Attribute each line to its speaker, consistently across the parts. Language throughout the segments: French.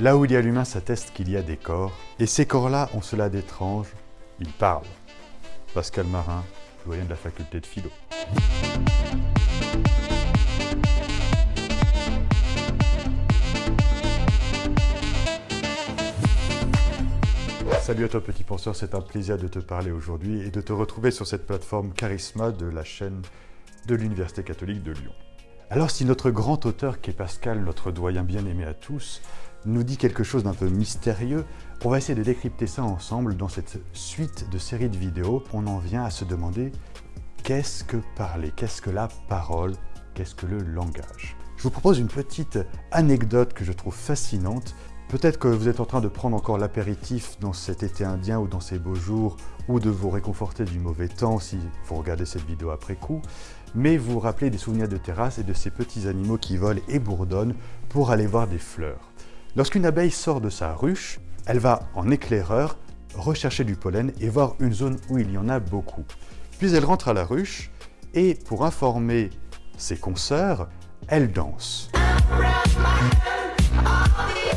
Speaker 1: Là où il y a l'humain s'atteste qu'il y a des corps, et ces corps-là ont cela d'étrange, ils parlent. Pascal Marin, doyen de la faculté de philo. Salut à toi petit penseur, c'est un plaisir de te parler aujourd'hui et de te retrouver sur cette plateforme Charisma de la chaîne de l'Université catholique de Lyon. Alors si notre grand auteur qui est Pascal, notre doyen bien aimé à tous, nous dit quelque chose d'un peu mystérieux, on va essayer de décrypter ça ensemble dans cette suite de séries de vidéos. On en vient à se demander qu'est-ce que parler, qu'est-ce que la parole, qu'est-ce que le langage? Je vous propose une petite anecdote que je trouve fascinante Peut-être que vous êtes en train de prendre encore l'apéritif dans cet été indien ou dans ces beaux jours, ou de vous réconforter du mauvais temps si vous regardez cette vidéo après coup, mais vous rappelez des souvenirs de terrasse et de ces petits animaux qui volent et bourdonnent pour aller voir des fleurs. Lorsqu'une abeille sort de sa ruche, elle va en éclaireur rechercher du pollen et voir une zone où il y en a beaucoup. Puis elle rentre à la ruche et pour informer ses consoeurs, elle danse.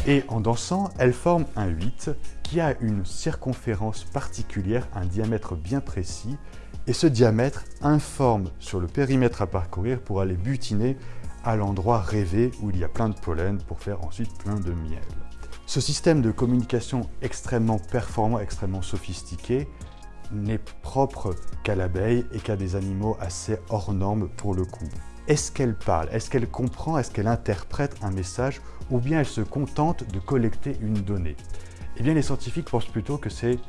Speaker 1: Et en dansant, elle forme un 8 qui a une circonférence particulière, un diamètre bien précis, et ce diamètre informe sur le périmètre à parcourir pour aller butiner à l'endroit rêvé où il y a plein de pollen pour faire ensuite plein de miel. Ce système de communication extrêmement performant, extrêmement sophistiqué, n'est propre qu'à l'abeille et qu'à des animaux assez hors normes pour le coup. Est-ce qu'elle parle? Est-ce qu'elle comprend? Est-ce qu'elle interprète un message? Ou bien elle se contente de collecter une donnée? Eh bien, les scientifiques pensent plutôt que c'est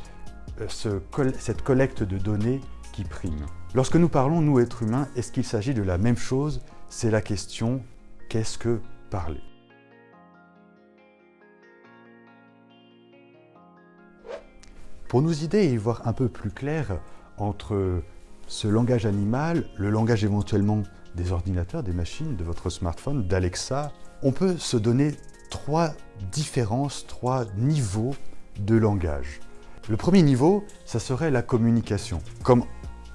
Speaker 1: euh, cette collecte de données qui prime. Lorsque nous parlons, nous, êtres humains, est-ce qu'il s'agit de la même chose C'est la question « qu'est-ce que parler ?» Pour nous aider et voir un peu plus clair entre ce langage animal, le langage éventuellement des ordinateurs, des machines, de votre smartphone, d'Alexa, on peut se donner trois différences, trois niveaux de langage. Le premier niveau, ça serait la communication. Comme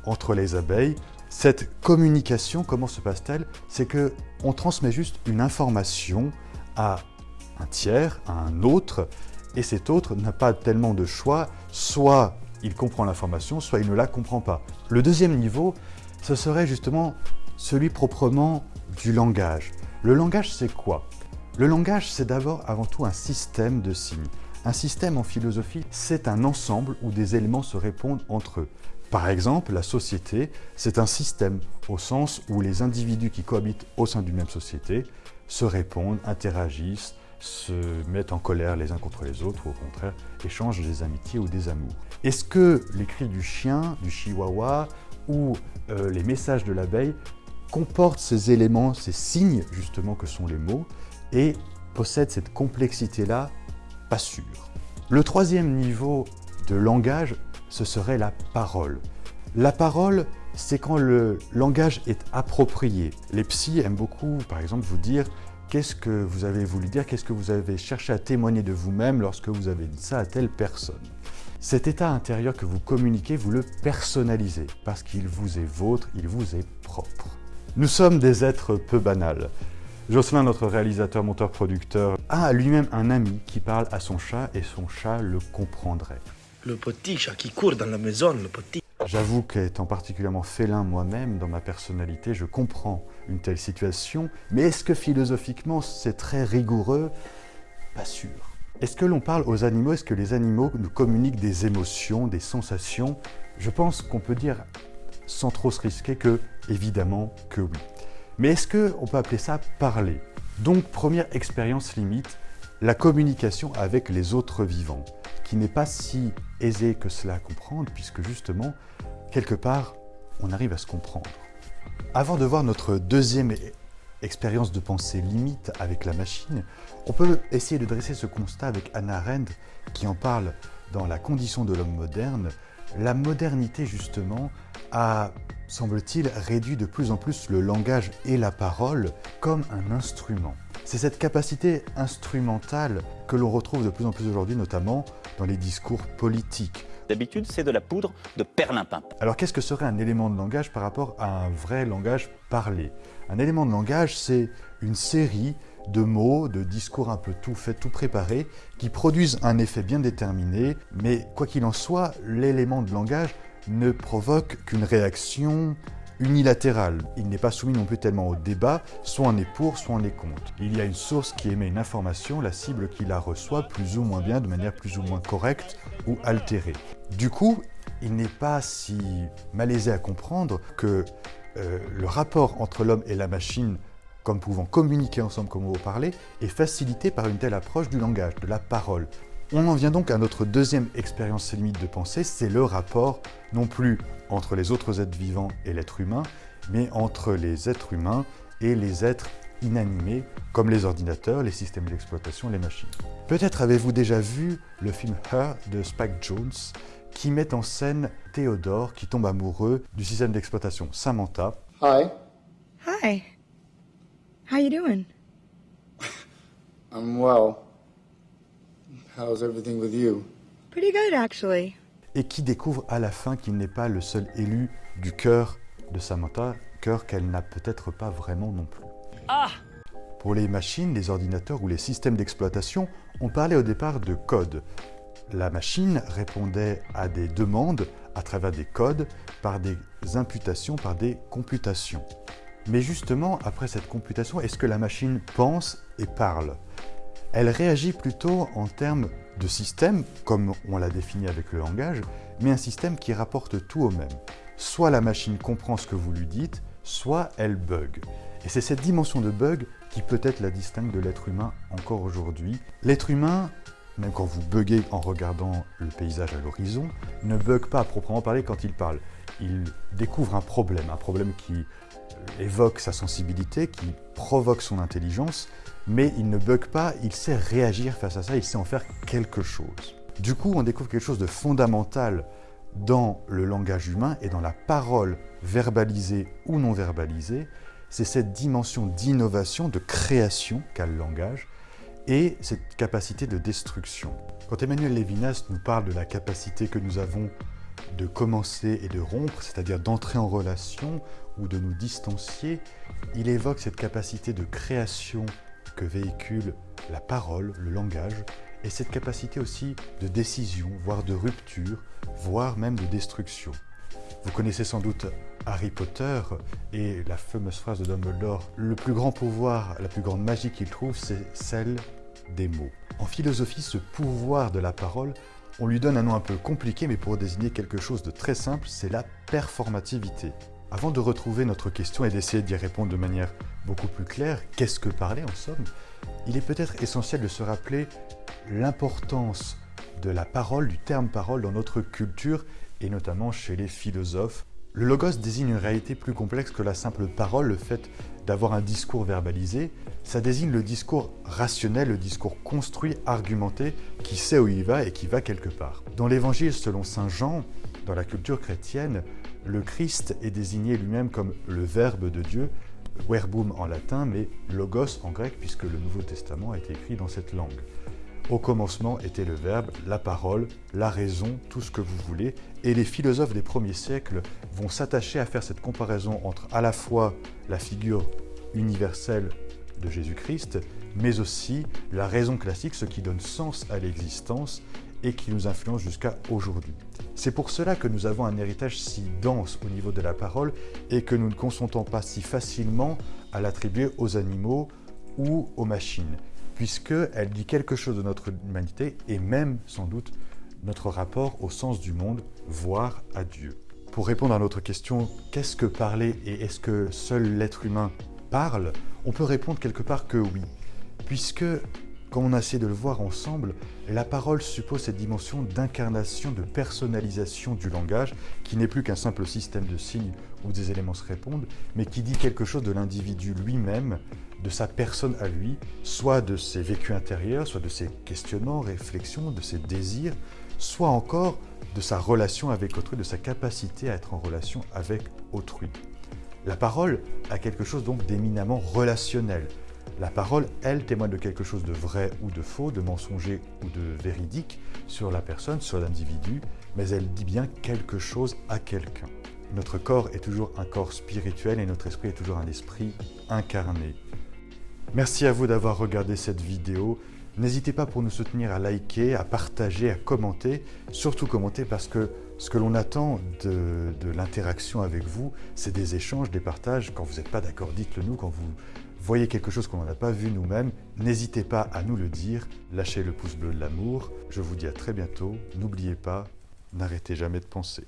Speaker 1: entre les abeilles, cette communication, comment se passe-t-elle? C'est que on transmet juste une information à un tiers, à un autre, et cet autre n'a pas tellement de choix, soit il comprend l'information, soit il ne la comprend pas. Le deuxième niveau, ce serait justement celui proprement du langage. Le langage, c'est quoi? Le langage, c'est d'abord avant tout un système de signes. Un système en philosophie, c'est un ensemble où des éléments se répondent entre eux. Par exemple, la société, c'est un système au sens où les individus qui cohabitent au sein d'une même société se répondent, interagissent, se mettent en colère les uns contre les autres ou au contraire échangent des amitiés ou des amours. Est-ce que les cris du chien, du chihuahua ou euh, les messages de l'abeille comporte ces éléments, ces signes justement que sont les mots, et possède cette complexité-là, pas sûr. Le troisième niveau de langage, ce serait la parole. La parole, c'est quand le langage est approprié. Les psys aiment beaucoup, par exemple, vous dire qu'est-ce que vous avez voulu dire, qu'est-ce que vous avez cherché à témoigner de vous-même lorsque vous avez dit ça à telle personne. Cet état intérieur que vous communiquez, vous le personnalisez, parce qu'il vous est vôtre, il vous est propre. Nous sommes des êtres peu banals. Jocelyn, notre réalisateur, monteur, producteur, a lui-même un ami qui parle à son chat et son chat le comprendrait.
Speaker 2: Le petit chat qui court dans la maison, le petit.
Speaker 1: J'avoue qu'étant particulièrement félin moi-même, dans ma personnalité, je comprends une telle situation, mais est-ce que philosophiquement c'est très rigoureux? Pas sûr. Est-ce que l'on parle aux animaux? Est-ce que les animaux nous communiquent des émotions, des sensations? Je pense qu'on peut dire sans trop se risquer que, évidemment, que oui. Mais est-ce qu'on peut appeler ça parler? Donc, première expérience limite, la communication avec les autres vivants, qui n'est pas si aisée que cela à comprendre, puisque justement, quelque part, on arrive à se comprendre. Avant de voir notre deuxième expérience de pensée limite avec la machine, on peut essayer de dresser ce constat avec Anna Arendt, qui en parle dans La condition de l'homme moderne, la modernité, justement, a, semble-t-il, réduit de plus en plus le langage et la parole comme un instrument. C'est cette capacité instrumentale que l'on retrouve de plus en plus aujourd'hui, notamment dans les discours politiques.
Speaker 3: D'habitude, c'est de la poudre de perlimpin.
Speaker 1: Alors qu'est-ce que serait un élément de langage par rapport à un vrai langage parlé? Un élément de langage, c'est une série de mots, de discours un peu tout faits, tout préparés, qui produisent un effet bien déterminé, mais quoi qu'il en soit, l'élément de langage ne provoque qu'une réaction unilatérale. Il n'est pas soumis non plus tellement au débat, soit on est pour, soit on est contre. Il y a une source qui émet une information, la cible qui la reçoit plus ou moins bien, de manière plus ou moins correcte ou altérée. Du coup, il n'est pas si malaisé à comprendre que euh, le rapport entre l'homme et la machine comme pouvant communiquer ensemble comme vous parlez, est facilité par une telle approche du langage, de la parole. On en vient donc à notre deuxième expérience limite de pensée, c'est le rapport non plus entre les autres êtres vivants et l'être humain, mais entre les êtres humains et les êtres inanimés, comme les ordinateurs, les systèmes d'exploitation, les machines. Peut-être avez-vous déjà vu le film Her de Spike Jones, qui met en scène Théodore qui tombe amoureux du système d'exploitation Samantha.
Speaker 4: Hi.
Speaker 5: Hi. How you doing?
Speaker 4: I'm well. How's everything with you?
Speaker 5: Pretty good, actually.
Speaker 1: Et qui découvre à la fin qu'il n'est pas le seul élu du cœur de Samantha, cœur qu'elle n'a peut-être pas vraiment non plus.
Speaker 3: Ah
Speaker 1: Pour les machines, les ordinateurs ou les systèmes d'exploitation, on parlait au départ de code. La machine répondait à des demandes à travers des codes, par des imputations, par des computations. Mais justement, après cette computation, est-ce que la machine pense et parle? Elle réagit plutôt en termes de système, comme on l'a défini avec le langage, mais un système qui rapporte tout au même. Soit la machine comprend ce que vous lui dites, soit elle bug. Et c'est cette dimension de bug qui peut-être la distingue de l'être humain encore aujourd'hui. L'être humain, même quand vous buguez en regardant le paysage à l'horizon, ne bug pas à proprement parler quand il parle. Il découvre un problème, un problème qui évoque sa sensibilité, qui provoque son intelligence, mais il ne bug pas, il sait réagir face à ça, il sait en faire quelque chose. Du coup, on découvre quelque chose de fondamental dans le langage humain et dans la parole verbalisée ou non verbalisée, c'est cette dimension d'innovation, de création qu'a le langage, et cette capacité de destruction. Quand Emmanuel Lévinas nous parle de la capacité que nous avons de commencer et de rompre, c'est-à-dire d'entrer en relation ou de nous distancier, il évoque cette capacité de création que véhicule la parole, le langage, et cette capacité aussi de décision, voire de rupture, voire même de destruction. Vous connaissez sans doute Harry Potter et la fameuse phrase de Dumbledore, le plus grand pouvoir, la plus grande magie qu'il trouve, c'est celle des mots. En philosophie, ce pouvoir de la parole on lui donne un nom un peu compliqué, mais pour désigner quelque chose de très simple, c'est la performativité. Avant de retrouver notre question et d'essayer d'y répondre de manière beaucoup plus claire, qu'est-ce que parler en somme? Il est peut-être essentiel de se rappeler l'importance de la parole, du terme parole dans notre culture et notamment chez les philosophes. Le logos désigne une réalité plus complexe que la simple parole, le fait d'avoir un discours verbalisé, ça désigne le discours rationnel, le discours construit, argumenté, qui sait où il va et qui va quelque part. Dans l'évangile selon Saint Jean, dans la culture chrétienne, le Christ est désigné lui-même comme le Verbe de Dieu, verbum en latin, mais logos en grec, puisque le Nouveau Testament a été écrit dans cette langue. Au commencement était le Verbe, la parole, la raison, tout ce que vous voulez, et les philosophes des premiers siècles vont s'attacher à faire cette comparaison entre à la fois la figure universelle de Jésus-Christ, mais aussi la raison classique, ce qui donne sens à l'existence et qui nous influence jusqu'à aujourd'hui. C'est pour cela que nous avons un héritage si dense au niveau de la parole et que nous ne consentons pas si facilement à l'attribuer aux animaux ou aux machines puisqu'elle dit quelque chose de notre humanité et même sans doute notre rapport au sens du monde, voire à Dieu. Pour répondre à notre question, qu'est-ce que parler et est-ce que seul l'être humain parle On peut répondre quelque part que oui, puisque, comme on a essayé de le voir ensemble, la parole suppose cette dimension d'incarnation, de personnalisation du langage, qui n'est plus qu'un simple système de signes où des éléments se répondent, mais qui dit quelque chose de l'individu lui-même, de sa personne à lui, soit de ses vécus intérieurs, soit de ses questionnements, réflexions, de ses désirs, soit encore de sa relation avec autrui, de sa capacité à être en relation avec autrui. La parole a quelque chose donc d'éminemment relationnel. La parole, elle, témoigne de quelque chose de vrai ou de faux, de mensonger ou de véridique sur la personne, sur l'individu, mais elle dit bien quelque chose à quelqu'un. Notre corps est toujours un corps spirituel et notre esprit est toujours un esprit incarné. Merci à vous d'avoir regardé cette vidéo. N'hésitez pas pour nous soutenir à liker, à partager, à commenter. Surtout commenter parce que ce que l'on attend de, de l'interaction avec vous, c'est des échanges, des partages. Quand vous n'êtes pas d'accord, dites-le nous. Quand vous voyez quelque chose qu'on n'a pas vu nous-mêmes, n'hésitez pas à nous le dire. Lâchez le pouce bleu de l'amour. Je vous dis à très bientôt. N'oubliez pas, n'arrêtez jamais de penser.